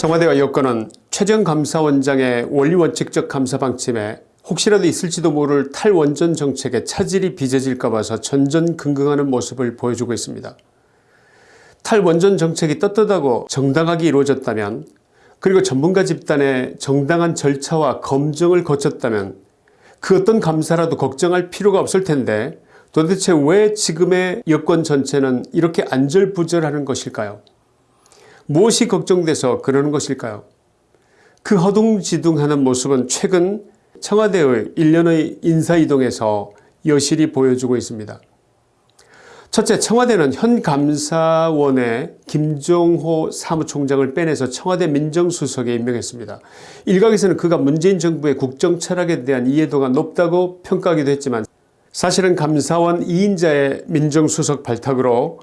청와대와 여권은 최재형 감사원장의 원리원칙적 감사 방침에 혹시라도 있을지도 모를 탈원전 정책에 차질이 빚어질까 봐서 전전긍긍하는 모습을 보여주고 있습니다. 탈원전 정책이 떳떳하고 정당하게 이루어졌다면 그리고 전문가 집단의 정당한 절차와 검증을 거쳤다면 그 어떤 감사라도 걱정할 필요가 없을 텐데 도대체 왜 지금의 여권 전체는 이렇게 안절부절하는 것일까요 무엇이 걱정돼서 그러는 것일까요 그 허둥지둥하는 모습은 최근 청와대의 일련의 인사이동에서 여실히 보여주고 있습니다. 첫째 청와대는 현 감사원의 김종호 사무총장을 빼내서 청와대 민정수석에 임명했습니다. 일각에서는 그가 문재인 정부의 국정철학에 대한 이해도가 높다고 평가하기도 했지만 사실은 감사원 2인자의 민정수석 발탁으로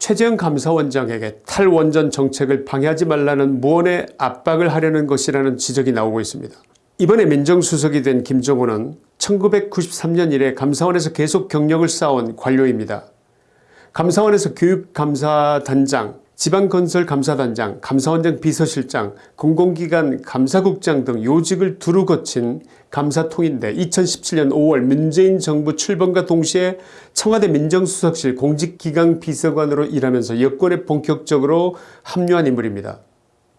최재형 감사원장에게 탈원전 정책을 방해하지 말라는 무언의 압박을 하려는 것이라는 지적이 나오고 있습니다. 이번에 민정수석이 된 김종호는 1993년 이래 감사원에서 계속 경력을 쌓아온 관료입니다. 감사원에서 교육감사단장, 지방건설감사단장, 감사원장 비서실장, 공공기관 감사국장 등 요직을 두루 거친 감사통인데 2017년 5월 문재인 정부 출범과 동시에 청와대 민정수석실 공직기강 비서관으로 일하면서 여권에 본격적으로 합류한 인물입니다.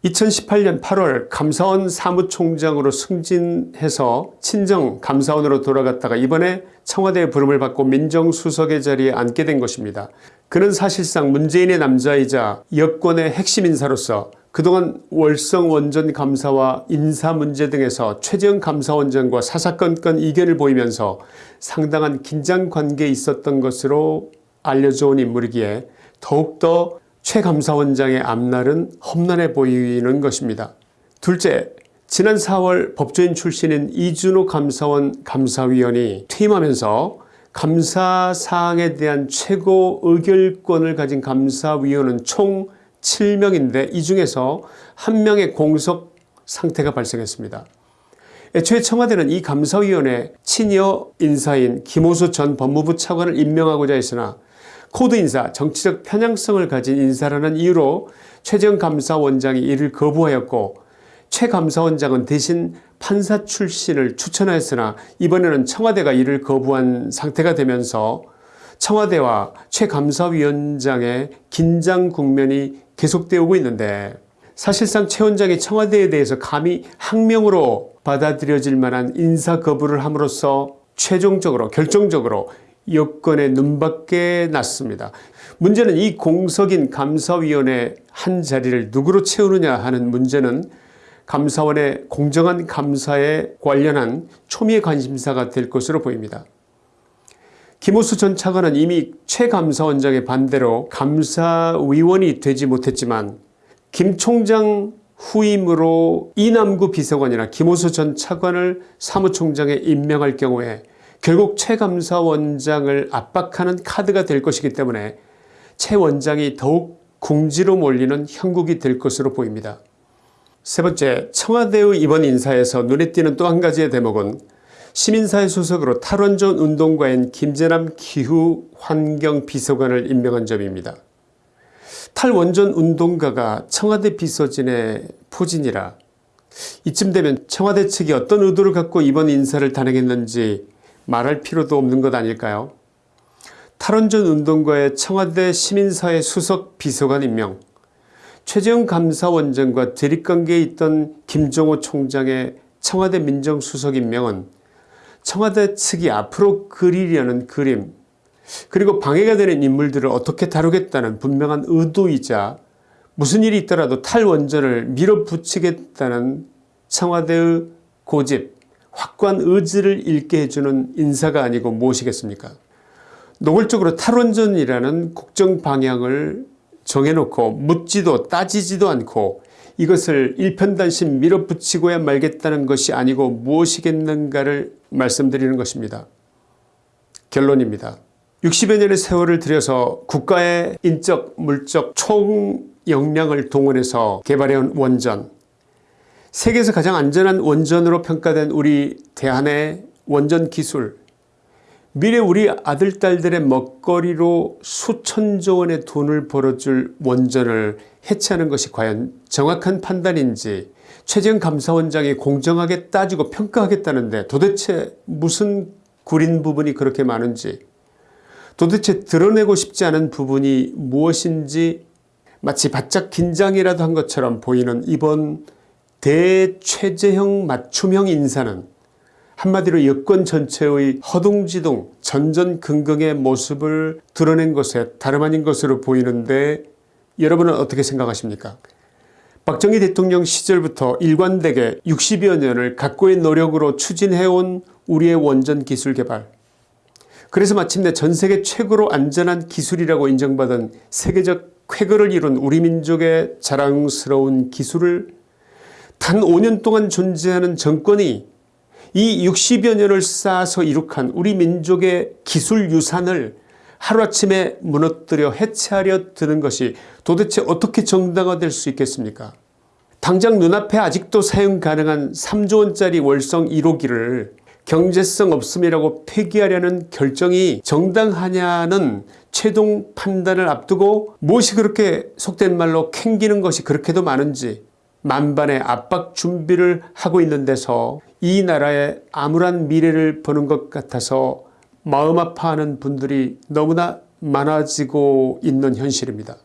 2018년 8월 감사원 사무총장으로 승진해서 친정 감사원으로 돌아갔다가 이번에 청와대의 부름을 받고 민정수석의 자리에 앉게 된 것입니다. 그는 사실상 문재인의 남자이자 여권의 핵심 인사로서 그동안 월성원전 감사와 인사 문제 등에서 최재형 감사원장과 사사건건 이견을 보이면서 상당한 긴장관계에 있었던 것으로 알려져 온 인물이기에 더욱더 최 감사원장의 앞날은 험난해 보이는 것입니다. 둘째, 지난 4월 법조인 출신인 이준호 감사원 감사위원이 퇴임하면서 감사사항에 대한 최고 의결권을 가진 감사위원은 총 7명인데 이 중에서 한 명의 공석 상태가 발생했습니다. 애초에 청와대는 이 감사위원회 친여 인사인 김오수 전 법무부 차관을 임명하고자 했으나 코드 인사 정치적 편향성을 가진 인사라는 이유로 최재형 감사원장이 이를 거부하였고 최 감사원장은 대신 판사 출신을 추천하였으나 이번에는 청와대가 이를 거부한 상태가 되면서 청와대와 최 감사위원장의 긴장 국면이 계속되어 오고 있는데 사실상 최 원장이 청와대에 대해서 감히 항명으로 받아들여질 만한 인사 거부를 함으로써 최종적으로 결정적으로 여건의 눈밖에 났습니다. 문제는 이 공석인 감사위원회 한 자리를 누구로 채우느냐 하는 문제는 감사원의 공정한 감사에 관련한 초미의 관심사가 될 것으로 보입니다. 김호수 전 차관은 이미 최 감사원장의 반대로 감사위원이 되지 못했지만 김 총장 후임으로 이남구 비서관이나 김호수 전 차관을 사무총장에 임명할 경우에 결국 최 감사원장을 압박하는 카드가 될 것이기 때문에 최 원장이 더욱 궁지로 몰리는 형국이 될 것으로 보입니다. 세 번째 청와대의 이번 인사에서 눈에 띄는 또 한 가지의 대목은 시민사회 소속으로 탈원전 운동가인 김재남 기후환경비서관을 임명한 점입니다. 탈원전 운동가가 청와대 비서진의 포진이라 이쯤 되면 청와대 측이 어떤 의도를 갖고 이번 인사를 단행했는지 말할 필요도 없는 것 아닐까요? 탈원전 운동가의 청와대 시민사회 수석 비서관 임명 최재형 감사원장과 대립관계에 있던 김종호 총장의 청와대 민정수석 임명은 청와대 측이 앞으로 그리려는 그림 그리고 방해가 되는 인물들을 어떻게 다루겠다는 분명한 의도이자 무슨 일이 있더라도 탈원전을 밀어붙이겠다는 청와대의 고집 확고한 의지를 잃게 해주는 인사가 아니고 무엇이겠습니까 노골적으로 탈원전이라는 국정 방향을 정해놓고 묻지도 따지지도 않고 이것을 일편단심 밀어붙이고야 말겠다는 것이 아니고 무엇이겠는가를 말씀드리는 것입니다. 결론입니다. 60여 년의 세월을 들여서 국가의 인적 물적 총 역량을 동원해서 개발해온 원전 세계에서 가장 안전한 원전으로 평가된 우리 대한의 원전 기술. 미래 우리 아들 딸들의 먹거리로 수천조 원의 돈을 벌어줄 원전을 해체하는 것이 과연 정확한 판단인지 최재형 감사원장이 공정하게 따지고 평가하겠다는데 도대체 무슨 구린 부분이 그렇게 많은지 도대체 드러내고 싶지 않은 부분이 무엇인지 마치 바짝 긴장이라도 한 것처럼 보이는 이번 대최재형 맞춤형 인사는 한마디로 여권 전체의 허둥지둥 전전긍긍의 모습을 드러낸 것에 다름 아닌 것으로 보이는데 여러분은 어떻게 생각하십니까? 박정희 대통령 시절부터 일관되게 60여 년을 각고의 노력으로 추진해온 우리의 원전 기술 개발. 그래서 마침내 전세계 최고로 안전한 기술이라고 인정받은 세계적 쾌거를 이룬 우리 민족의 자랑스러운 기술을 단 5년 동안 존재하는 정권이 이 60여 년을 쌓아서 이룩한 우리 민족의 기술 유산을 하루아침에 무너뜨려 해체하려 드는 것이 도대체 어떻게 정당화될 수 있겠습니까? 당장 눈앞에 아직도 사용 가능한 3조원짜리 월성 1호기를 경제성 없음이라고 폐기하려는 결정이 정당하냐는 최종 판단을 앞두고 무엇이 그렇게 속된 말로 캥기는 것이 그렇게도 많은지 만반의 압박 준비를 하고 있는 데서 이 나라의 암울한 미래를 보는 것 같아서 마음 아파하는 분들이 너무나 많아지고 있는 현실입니다.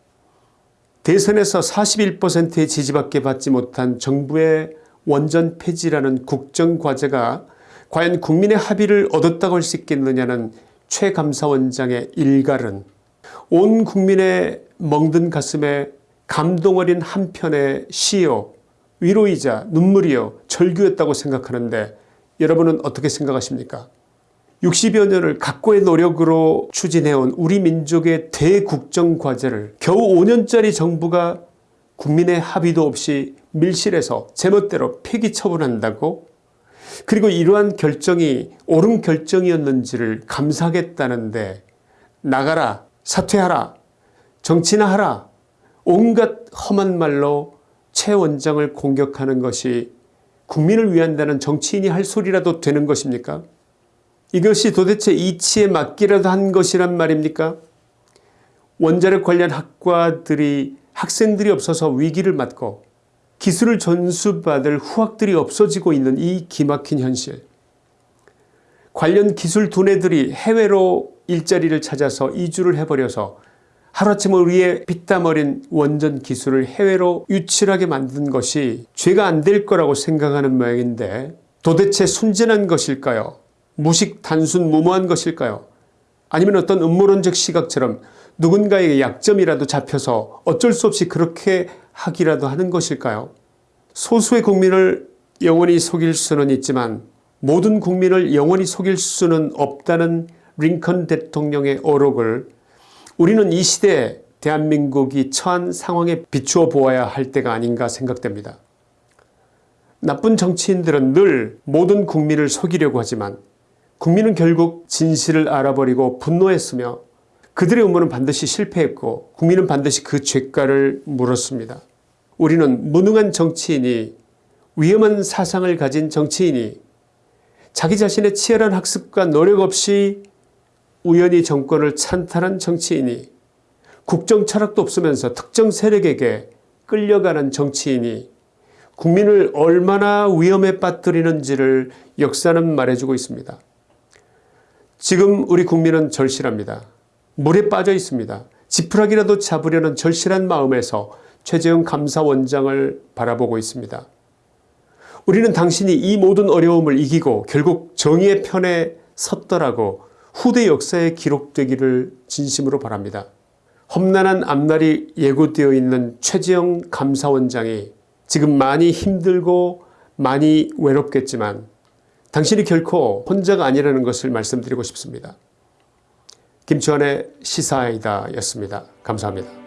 대선에서 41%의 지지밖에 받지 못한 정부의 원전 폐지라는 국정과제가 과연 국민의 합의를 얻었다고 할 수 있겠느냐는 최 감사원장의 일갈은 온 국민의 멍든 가슴에 감동 어린 한편의 시요 위로이자 눈물이요 절규였다고 생각하는데 여러분은 어떻게 생각하십니까? 60여 년을 각고의 노력으로 추진해온 우리 민족의 대국정과제를 겨우 5년짜리 정부가 국민의 합의도 없이 밀실에서 제멋대로 폐기 처분한다고? 그리고 이러한 결정이 옳은 결정이었는지를 감사하겠다는데 나가라 사퇴하라 정치나 하라 온갖 험한 말로 최 원장을 공격하는 것이 국민을 위한다는 정치인이 할 소리라도 되는 것입니까? 이것이 도대체 이치에 맞기라도 한 것이란 말입니까? 원자력 관련 학과들이 학생들이 없어서 위기를 맞고 기술을 전수받을 후학들이 없어지고 있는 이 기막힌 현실. 관련 기술 두뇌들이 해외로 일자리를 찾아서 이주를 해버려서 하루아침 우리의 피땀 어린 원전 기술을 해외로 유출하게 만든 것이 죄가 안 될 거라고 생각하는 모양인데 도대체 순진한 것일까요? 무식 단순 무모한 것일까요? 아니면 어떤 음모론적 시각처럼 누군가에게 약점이라도 잡혀서 어쩔 수 없이 그렇게 하기라도 하는 것일까요? 소수의 국민을 영원히 속일 수는 있지만 모든 국민을 영원히 속일 수는 없다는 링컨 대통령의 어록을 우리는 이 시대에 대한민국이 처한 상황에 비추어 보아야 할 때가 아닌가 생각됩니다. 나쁜 정치인들은 늘 모든 국민을 속이려고 하지만 국민은 결국 진실을 알아버리고 분노했으며 그들의 음모는 반드시 실패했고 국민은 반드시 그 죄가를 물었습니다. 우리는 무능한 정치인이 위험한 사상을 가진 정치인이 자기 자신의 치열한 학습과 노력 없이 우연히 정권을 찬탈한 정치인이 국정 철학도 없으면서 특정 세력에게 끌려가는 정치인이 국민을 얼마나 위험에 빠뜨리는지를 역사는 말해주고 있습니다. 지금 우리 국민은 절실합니다. 물에 빠져 있습니다. 지푸라기라도 잡으려는 절실한 마음에서 최재형 감사원장을 바라보고 있습니다. 우리는 당신이 이 모든 어려움을 이기고 결국 정의의 편에 섰더라고 후대 역사에 기록되기를 진심으로 바랍니다. 험난한 앞날이 예고되어 있는 최재형 감사원장이 지금 많이 힘들고 많이 외롭겠지만 당신이 결코 혼자가 아니라는 것을 말씀드리고 싶습니다. 김치환의 시사이다 였습니다. 감사합니다.